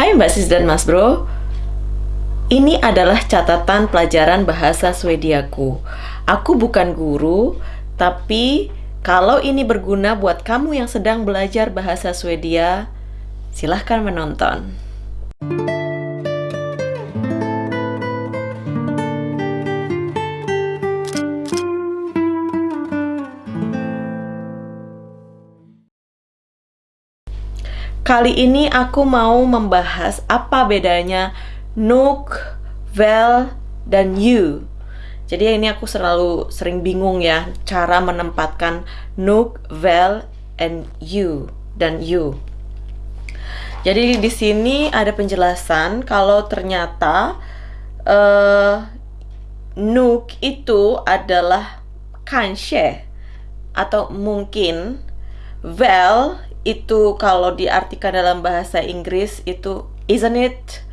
Hai Mbak Sis dan Mas Bro, ini adalah catatan pelajaran bahasa Swediaku. Aku bukan guru, tapi kalau ini berguna buat kamu yang sedang belajar bahasa Swedia, silahkan menonton. Kali ini aku mau membahas apa bedanya nuk, vel, dan you. Jadi ini aku selalu sering bingung ya cara menempatkan nuk, vel, and you dan you. Jadi di sini ada penjelasan kalau ternyata uh, nuk itu adalah kanske atau mungkin vel itu kalau diartikan dalam bahasa Inggris itu isn't it?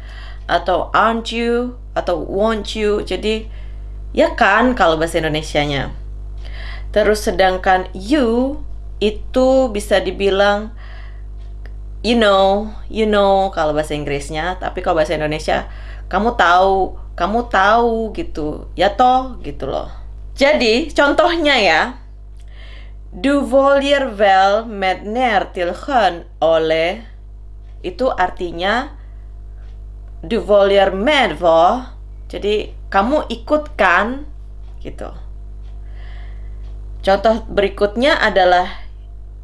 Atau aren't you? Atau won't you? Jadi ya kan kalau bahasa Indonesianya. Terus sedangkan you itu bisa dibilang you know you know kalau bahasa Inggrisnya. Tapi kalau bahasa Indonesia kamu tahu kamu tahu gitu. Ya toh gitu loh. Jadi contohnya ya Du voljer väl med ner till sjön, Ole? Itu artinya Du voljer med vad? Jadi kamu ikut kan? Gitu. Contoh berikutnya adalah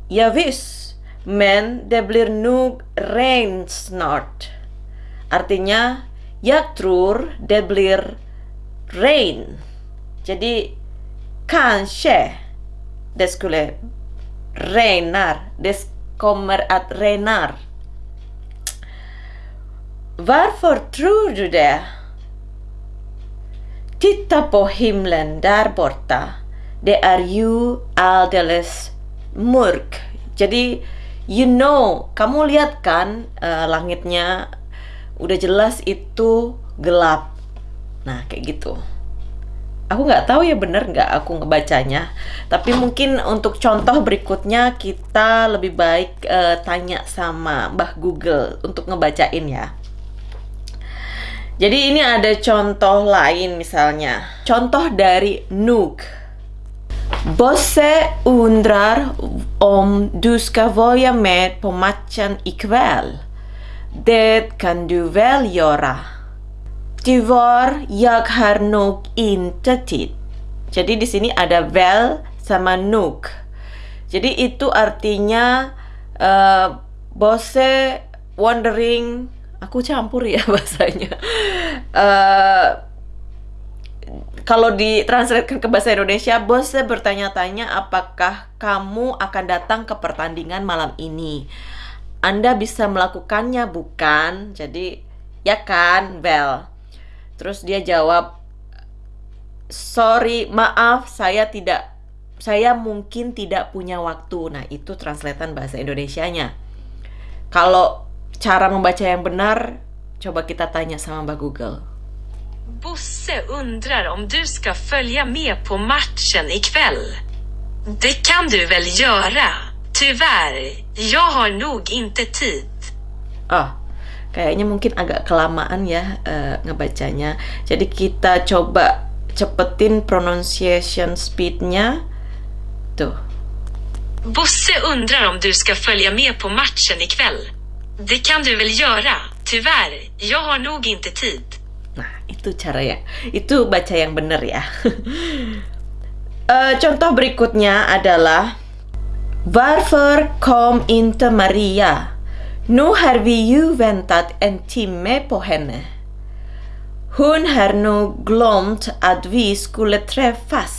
Ja visst, men det blir nog regn snart. Artinya, jag tror det blir rain. Jadi, kanske det skulle regnar. Det kommer att regnar. Varför tror du det? Titta på himlen där borta. Det är ju alldeles mörk. Jadi, you know, kamu lihat kan uh, langitnya udah jelas itu gelap. Nah, kayak gitu aku nggak tahu ya bener nggak aku ngebacanya tapi mungkin untuk contoh berikutnya kita lebih baik uh, tanya sama Mbah Google untuk ngebacain ya jadi ini ada contoh lain misalnya contoh dari Nook Bosse undrar om du ska vara med på matchen ikväll. Det kan du väl göra? Jag nog inte tid. Jadi di sini ada väl sama nog. Jadi itu artinya uh, bose wondering aku campur ya bahasanya. Uh, kalau ditranslatekan ke bahasa Indonesia, bose bertanya-tanya apakah kamu akan datang ke pertandingan malam ini. Anda bisa melakukannya bukan? Jadi ya kan, well. Terus dia jawab, sorry, maaf, saya tidak, saya mungkin tidak punya waktu. Nah, itu translatean bahasa Indonesianya. Kalau cara membaca yang benar, coba kita tanya sama Mbak Google. Bosse undrar om du ska följa med på matchen ikväll. Det kan du väl göra? Tyvärr, jag har nog inte tid. Ah, kayaknya mungkin agak kelamaan ya uh, ngebacanya. Jadi kita coba cepetin pronunciation speednya. Tuh. Bosse undrar om du ska följa med på matchen ikväll. Det kan du väl göra? Tyvärr, jag har nog inte tid. Nah, itu cara ya. Itu baca yang benar ya. uh, contoh berikutnya adalah Varför kom inte Maria? Nu har vi ju väntat en timme på henne. Hon har nog glömt att vi skulle träffas.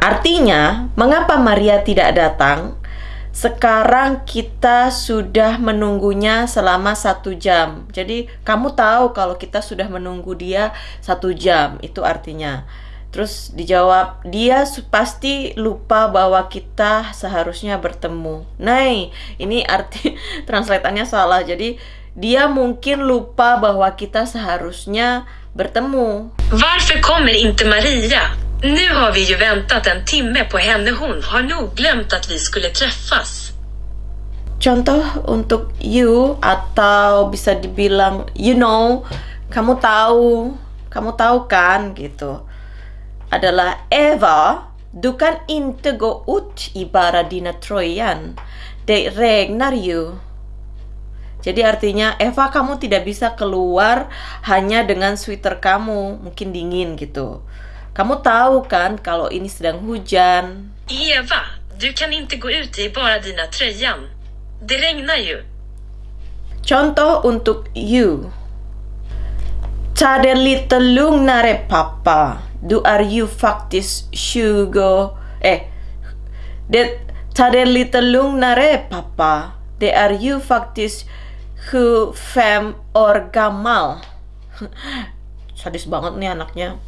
Artinya, mengapa Maria tidak datang? Sekarang kita sudah menunggunya selama satu jam. Jadi kamu tahu kalau kita sudah menunggu dia satu jam. Itu artinya. Terus dijawab, dia pasti lupa bahwa kita seharusnya bertemu. Nah, ini arti translatannya salah. Jadi dia mungkin lupa bahwa kita seharusnya bertemu. Varför kommer inte Maria? Nu har vi ju väntat en timme på henne. Hon har nog glömt att vi skulle träffas. contoh untuk you atau bisa dibilang you know, kamu tahu, kamu tahu kan gitu. Adalah Eva, du kan inte gå ut i bara dina tröjan. Det regnar ju. Jadi artinya Eva kamu tidak bisa keluar hanya dengan sweater kamu, mungkin dingin gitu. Kamu tahu kan kalau ini sedang hujan. Eva, du kan inte gå ut i bara dina tröjan. Det regnar ju. Contoh untuk you. Det lite lugnare pappa. Du är ju faktiskt 20... Eh. Det, ta det lite lugnare pappa. Det är ju faktiskt 25 år gammal. Sadis banget nih anaknya.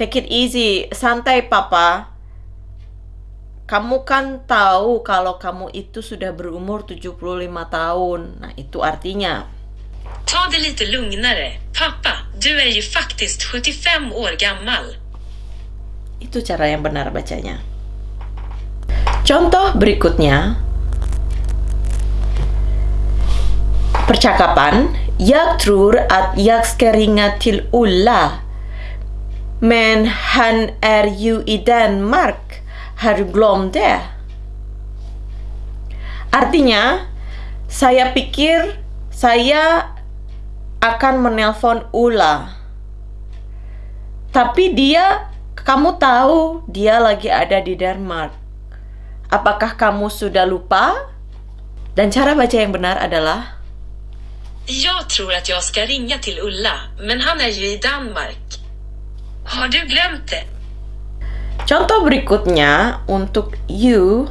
Take it easy, santai papa. Kamu kan tahu kalau kamu itu sudah berumur 75 tahun. Nah, itu artinya Ta det lite lugnare. Pappa, du är ju faktiskt 75 år gammal. Itu cara yang benar bacanya. Contoh berikutnya. Percakapan. Jag tror att jag ska ringa till Ulla. Men han är ju i Danmark. Har du glömt det? Artinya, saya pikir saya akan menelpon Ula. Tapi dia, kamu tahu dia lagi ada di Denmark. Apakah kamu sudah lupa? Dan cara baca yang benar adalah Jag tror att jag ska ringa till Ulla, men han är ju i Danmark. Har du glömt det? Contoh berikutnya untuk you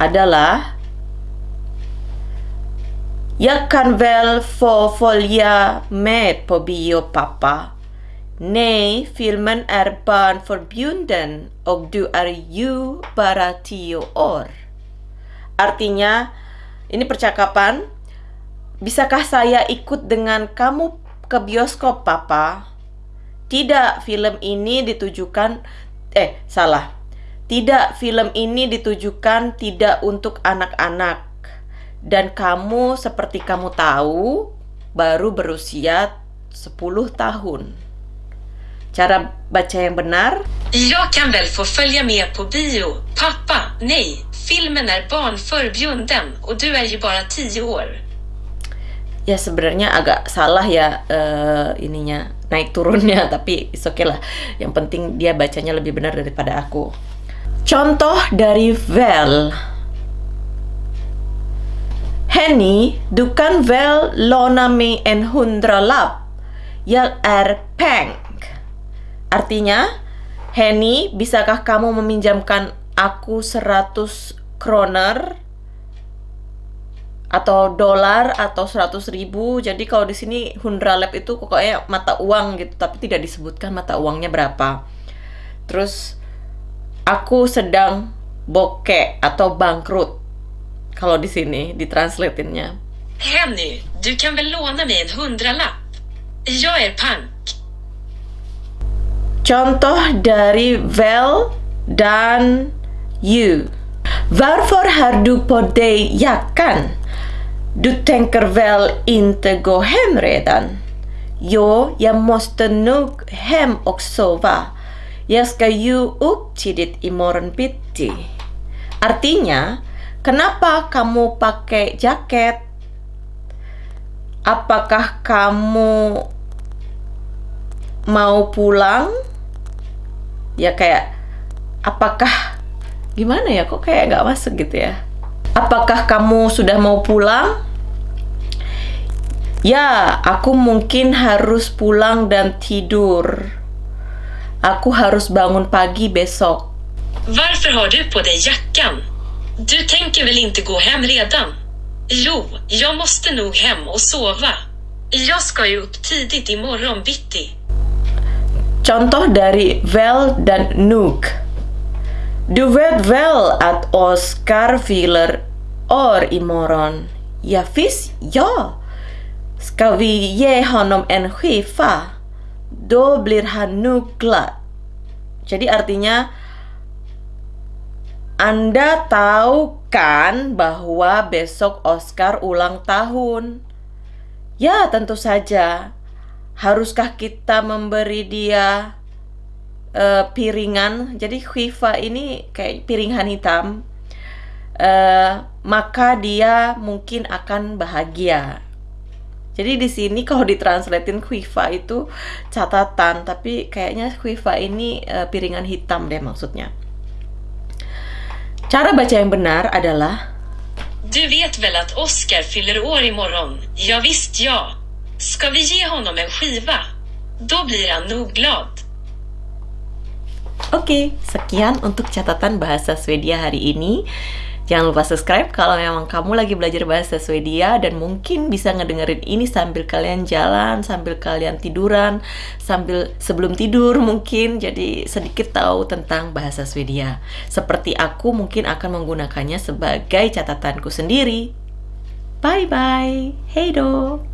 adalah Jag kan väl få följa med på bio pappa? Nej, filmen är barnförbjuden och du är ju bara 10 år. Artinya, ini percakapan, bisakah saya ikut dengan kamu ke bioskop papa? Tidak, film ini ditujukan eh salah. Tidak, film ini ditujukan tidak untuk anak-anak. Dan kamu seperti kamu tahu baru berusia 10 tahun. Cara baca yang benar Jag kan väl få följa med på bio? Pappa, nej. Filmen är barnförbjuden och du är ju bara 10 år. ya sebenarnya agak salah ya eh, ininya naik turunnya tapi is okay lah yang penting dia bacanya lebih benar daripada aku contoh dari Vel Henny, du kan väl låna mig en hundralapp? Jag är peng. Artinya, Henny, bisakah kamu meminjamkan aku 100 kroner atau dolar atau 100 ribu jadi kalau di sini hundralap itu pokoknya mata uang gitu tapi tidak disebutkan mata uangnya berapa terus aku sedang bokeh atau bangkrut kalau di sini ditranslatinnya Henny, du kan väl låna mig en hundralapp? Jag är pank. Contoh dari väl dan you. Varför har du på dig jackan? Du tänker väl inte gå hem redan? Jo, jag måste nog hem och sova. Jag ska ju upp tidigt imorgon bitti. Artinya, kenapa kamu pakai jaket? Apakah kamu mau pulang? Ya kayak apakah gimana ya kok kayak nggak masuk gitu ya? Apakah kamu sudah mau pulang? Ya, aku mungkin harus pulang dan tidur. Aku harus bangun pagi besok. Varför har du på dig jackan? Du tänker väl inte gå hem redan? Jo, jag måste nog hem och sova. Jag ska ju upp tidigt imorgon bitti. Contoh dari väl dan nog. Du vet väl att Oscar fyller år imorgon? Ja, visst, ja. Ska vi ge honom en skiva? Då blir han nog glad. Jadi artinya Anda tahu Kan bahwa besok Oscar ulang tahun. Ya, tentu saja. Haruskah kita memberi dia uh, piringan? Jadi khifa ini kayak piringan hitam. Uh, maka dia mungkin akan bahagia. Jadi di sini kalau ditranslatein khifa itu catatan, tapi kayaknya khifa ini uh, piringan hitam deh maksudnya. Cara baca yang benar adalah Du vet väl att Oscar fyller år imorgon? Ja visst ja. Ska vi ge honom en skiva? Då blir han nog glad. Oke, sekian untuk catatan bahasa Swedia hari ini. Jangan lupa subscribe kalau memang kamu lagi belajar bahasa Swedia dan mungkin bisa ngedengerin ini sambil kalian jalan, sambil kalian tiduran, sambil sebelum tidur mungkin jadi sedikit tahu tentang bahasa Swedia. Seperti aku mungkin akan menggunakannya sebagai catatanku sendiri. Bye bye. Hey do.